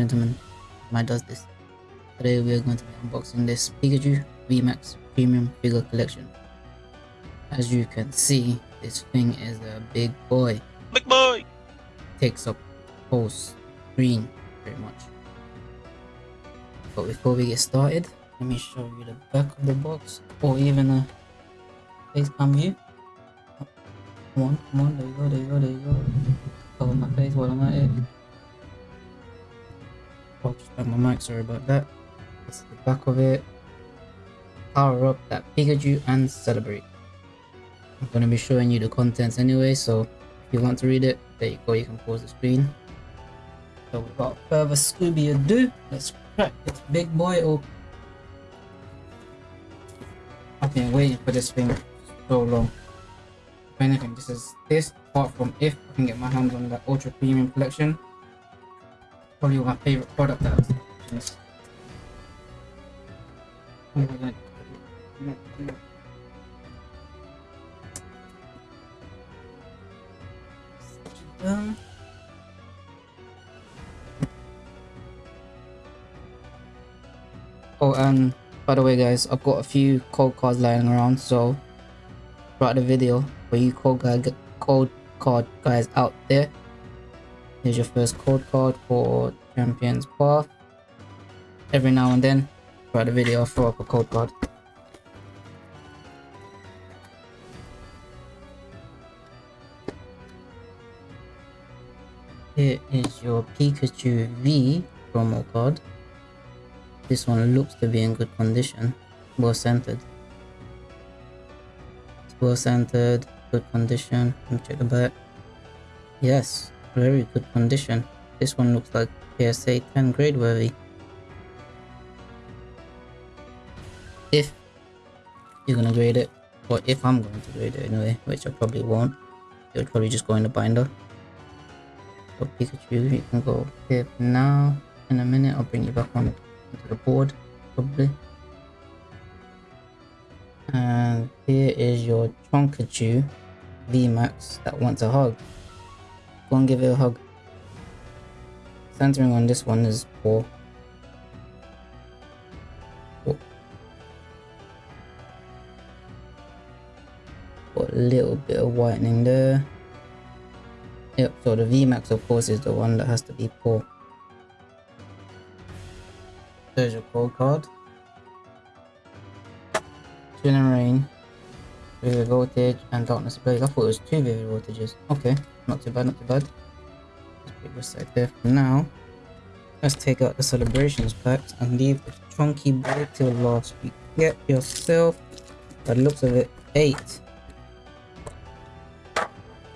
gentlemen, my does this. Today we are going to be unboxing this Pikachu VMAX Premium Figure Collection. As you can see, this thing is a big boy. Big boy! Takes up whole screen pretty much. But before we get started, let me show you the back of the box or even a face cam view. Oh, come on, come on, there you go, there you go, there you go. Cover my face while I'm at it. Oh, back my mic, sorry about that. That's the back of it. Power up that Pikachu and celebrate. I'm going to be showing you the contents anyway, so if you want to read it, there you go, you can pause the screen. So without further Scooby ado, let's crack this big boy open. I've been waiting for this thing so long. If anything, this is this apart from if I can get my hands on that ultra premium collection. Probably my favorite product oh. Um, oh, and by the way, guys, I've got a few code cards lying around, so throughout the video, for you code code card guys out there, here's your first code card for Champions Path. Every now and then, throughout the video, I'll throw up a code card. Here is your Pikachu V promo card. This one looks to be in good condition, well centered. It's well centered, good condition. Let me check the back. Yes, very good condition. This one looks like PSA 10 grade worthy. If you're gonna grade it, or if I'm going to grade it anyway, which I probably won't, it'll probably just go in the binder. So Pikachu, you can go here now. In a minute, I'll bring you back on to the board, probably. And here is your Chonkachu VMAX that wants a hug. Go and give it a hug. Centering on this one is poor. Got a little bit of whitening there. Yep, so the VMAX of course is the one that has to be poor. There's your code card. Chill Vivid Voltage, and Darkness Ablaze. I thought it was two Vivid Voltages. Okay, not too bad, not too bad. Let's put this there for now. Let's take out the celebrations packs and leave the chunky boy till last week. Get yourself, by the looks of it, eight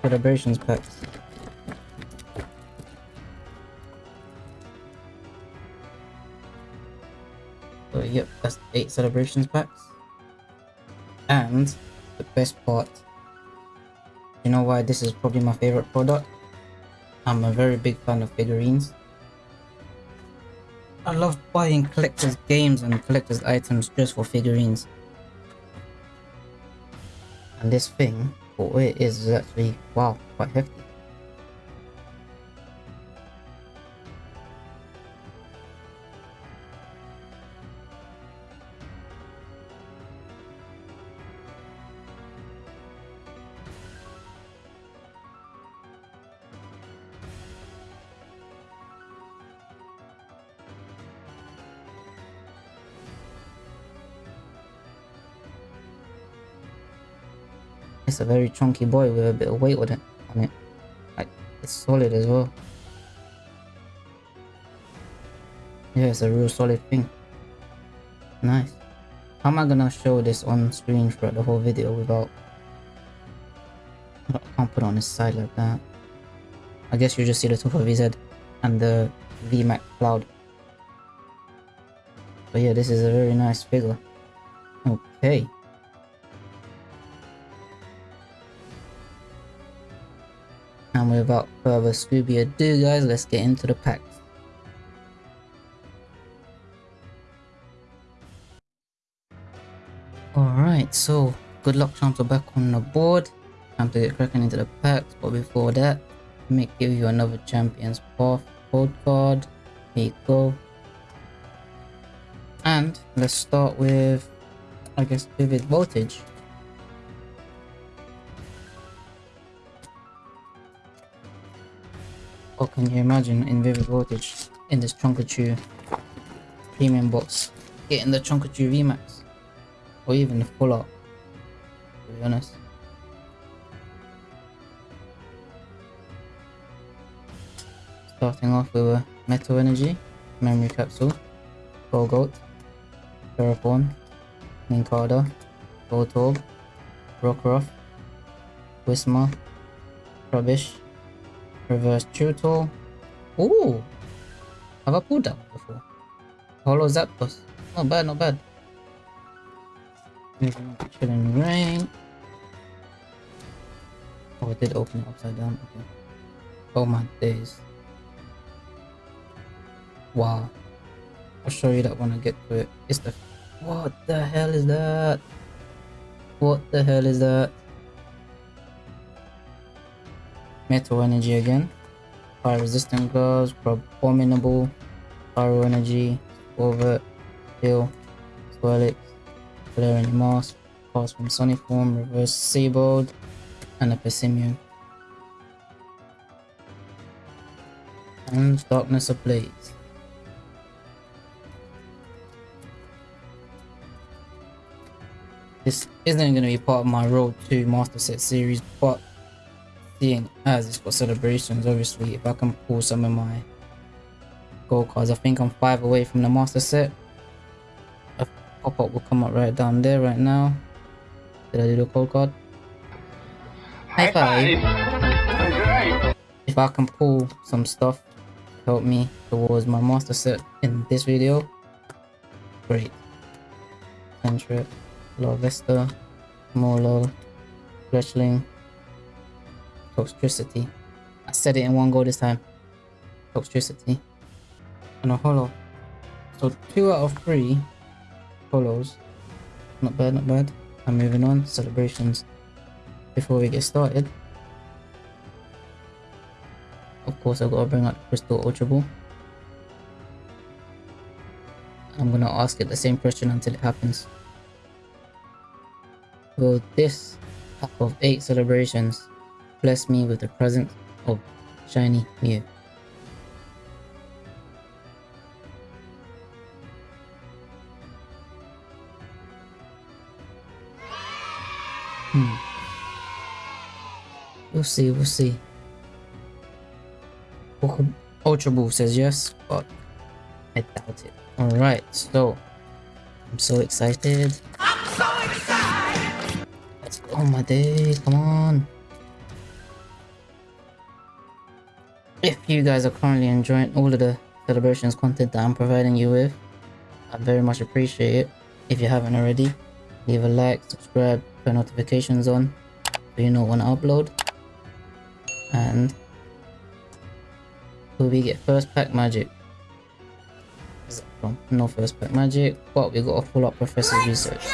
celebrations packs. So yep, that's eight celebrations packs. And the best part, you know why this is probably my favorite product? I'm a very big fan of figurines. I love buying collector's games and collector's items just for figurines. And this thing, for it is, is actually, wow, quite hefty. It's a very chunky boy with a bit of weight with it on it. Like it's solid as well. Yeah, it's a real solid thing. Nice. How am I gonna show this on screen throughout the whole video without I can't put it on his side like that. I guess you just see the top of his head and the VMAX cloud. But yeah, this is a very nice figure. Okay. And without further Scooby ado guys, let's get into the packs. Alright, so good luck Champs are back on the board. Time to get cracking into the packs, but before that, let me give you another Champions Path code card. Here you go. And let's start with, I guess, vivid voltage. What can you imagine in vivid voltage in this Chonkachu premium box? Getting the Chonkachu VMAX or even the full art, to be honest. Starting off with a Metal Energy, Memory Capsule, Gogoat, Terraform, Nincada, Voltorb, Rockruff, Whismur, Rubbish, Reverse Tutor. Ooh! Have I pulled that before? Hollow Zapdos. Not bad, not bad. Chilling Rain. Oh, I did open it upside down. Okay. Oh my days. Wow. I'll show you that when I get to it. It's the... What the hell is that? What the hell is that? Metal Energy again. Fire Resistant Gloves, Abominable, Pyro Energy, Over, Heal, Swirlix, Valerian Mask, Pass from Sonic Form, Reverse Seabold, and a Pessimium. And Darkness of Ablaze. This isn't going to be part of my Road to Master Set series, but seeing as it's for celebrations, obviously, if I can pull some of my gold cards, I think I'm five away from the Master Set. A pop-up will come up right down there right now. Did I do the gold card? High five! If I can pull some stuff to help me towards my Master Set in this video, great. Centric. Larvesta, Molo, Fletchling, Toxtricity. I said it in one go this time. Toxtricity. And a hollow. So two out of three hollows. Not bad, not bad. I'm moving on. Celebrations. Before we get started. Of course I've got to bring out Crystal Ultra Ball. I'm gonna ask it the same question until it happens. Will this pack of 8 celebrations bless me with the present of Shiny Mew? Hmm. We'll see, we'll see. Ultra Ball says yes, but I doubt it. Alright, so I'm so excited. Oh my day, come on. You guys are currently enjoying all of the celebrations content that I'm providing you with, I very much appreciate it. If you haven't already, leave a like, subscribe, turn notifications on so you know when I upload. And will we get first pack magic. No first pack magic, but we got a full up Professor's Research.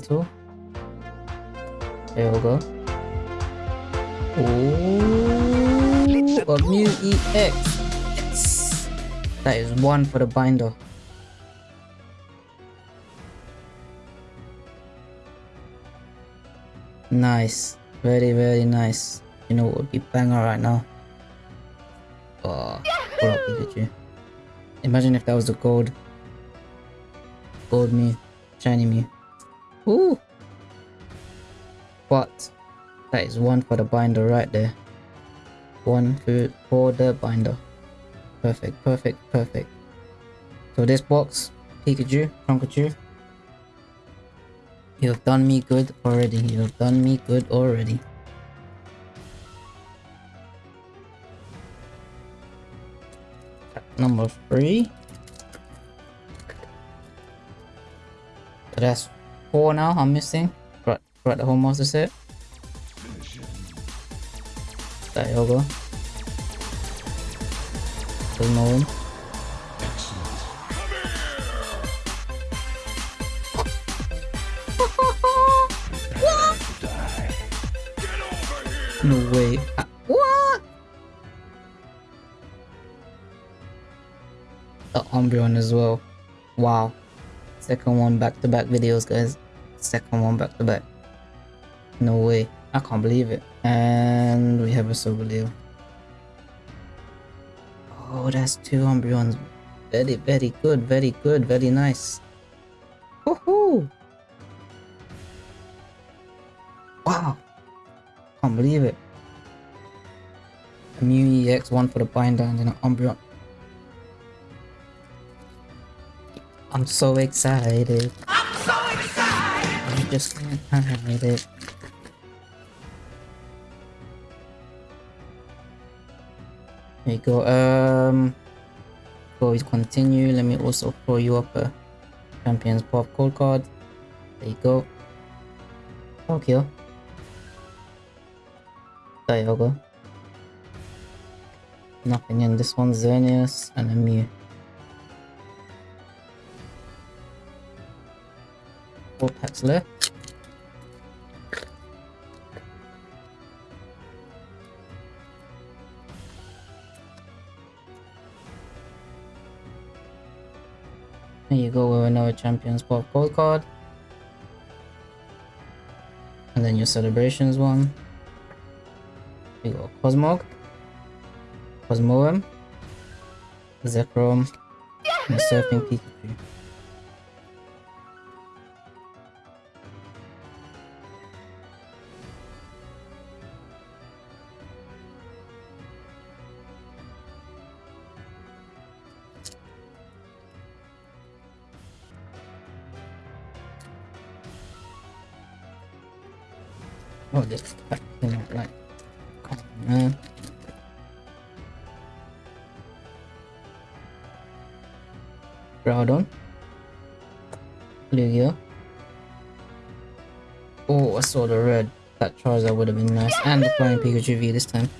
Level 2 there we go. Ooh, a Mew EX yes. that is one for the binder. Nice. Very very nice. You know what would be banger right now? Ah, oh pull up Pikachu? Imagine if that was the gold gold Mew shiny Mew Ooh. But that is one for the binder right there. One for, for the binder. Perfect, perfect, perfect. So this box, Pikachu, Chonkachu. You have done me good already. You have done me good already. Number three. So that's four now I'm missing. Right, right the whole master set. There you go. Cosmo. No way. Ah, what? The Umbreon as well. Wow. Second one back to back videos, guys. Second one back to back. No way. I can't believe it. And we have a Solgaleo. Oh, that's two Umbreons. Very, very good, very good, very nice. Woohoo! Wow! Can't believe it. A Mew EX, one for the binder and then an Umbreon. I'm so excited. Just hide it. There you go. Um, before we continue, let me also throw you up a Champions Path card. There you go. Okay. There go. Nothing in this one, Xerneas and a Mew. Four packs left. There you go with another Champions Path Gold card. And then your celebrations one. You go Cosmog. Cosmoem, Zekrom, and Surfing Pikachu. Oh, this out right. Come on, man. Groudon. Lugia. Oh, I saw the red. That Charizard would have been nice. And the flying Pikachu V this time.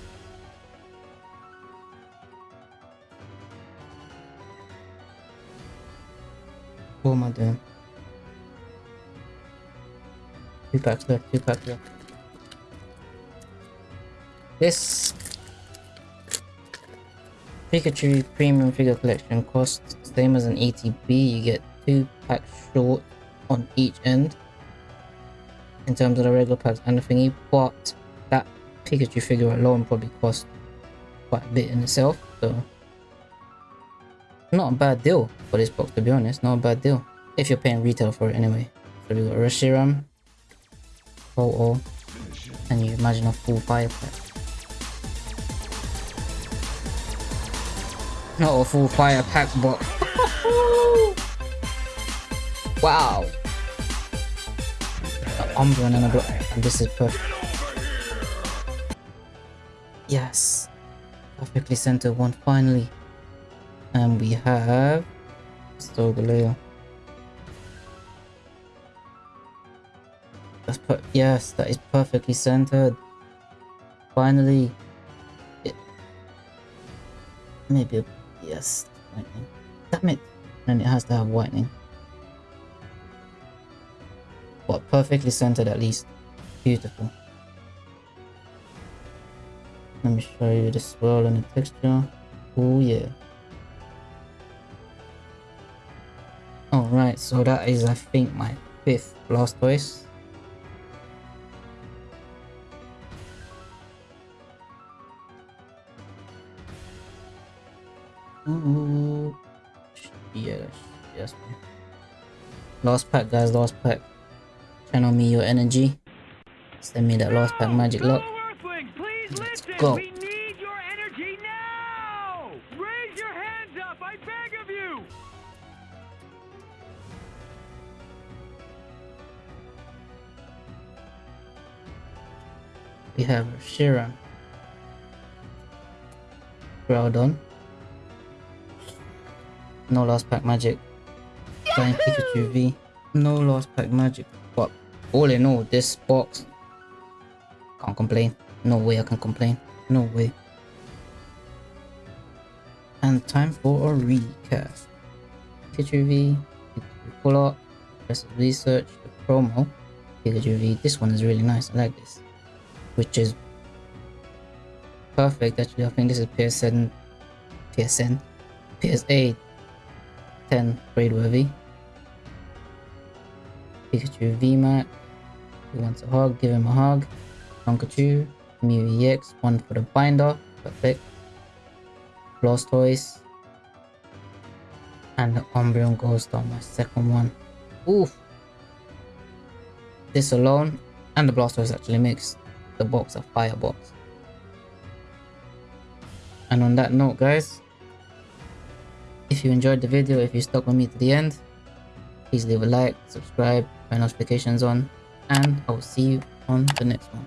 What am I doing? Two packs left, two packs left. This Pikachu Premium Figure Collection costs the same as an ETB. you get two packs short on each end in terms of the regular packs and the thingy, but that Pikachu figure alone probably cost quite a bit in itself, so not a bad deal for this box to be honest, not a bad deal. If you're paying retail for it anyway. So we got Reshiram, Oh and you imagine a full fire pack. Not a full fire pack, but wow. Umbreon and a block. This is perfect. Yes. Perfectly centered one finally. And we have Solgaleo. That's per yes, that is perfectly centered. Finally. It maybe yes, lightning. Damn it. And it has to have whitening. But perfectly centered at least. Beautiful. Let me show you the swirl and the texture. Oh yeah. Alright, so that is I think my fifth Blastoise. Ooh. Yeah, yes. Lost pack, guys. Lost pack. Channel me your energy. Send me that lost pack magic lock. Let's go. We need your energy No lost pack magic. Flying Pikachu V. No lost pack magic. But all in all, this box can't complain. No way I can complain. No way. And time for a recap. Pikachu V, Pikachu Full Art, Professor's Research, the promo, Pikachu V. This one is really nice, I like this. Which is perfect actually, I think this is PSN, PSN, PSA 10 grade worthy. Pikachu VMAX, he wants a hug, give him a hug. Pikachu, Mew EX, one for the binder, perfect. Blastoise, and the Umbreon on my second one. Oof! This alone, and the Blastoise actually makes the box a fire box. And on that note guys, if you enjoyed the video, if you stuck with me to the end, please leave a like, subscribe, turn notifications on, and I will see you on the next one.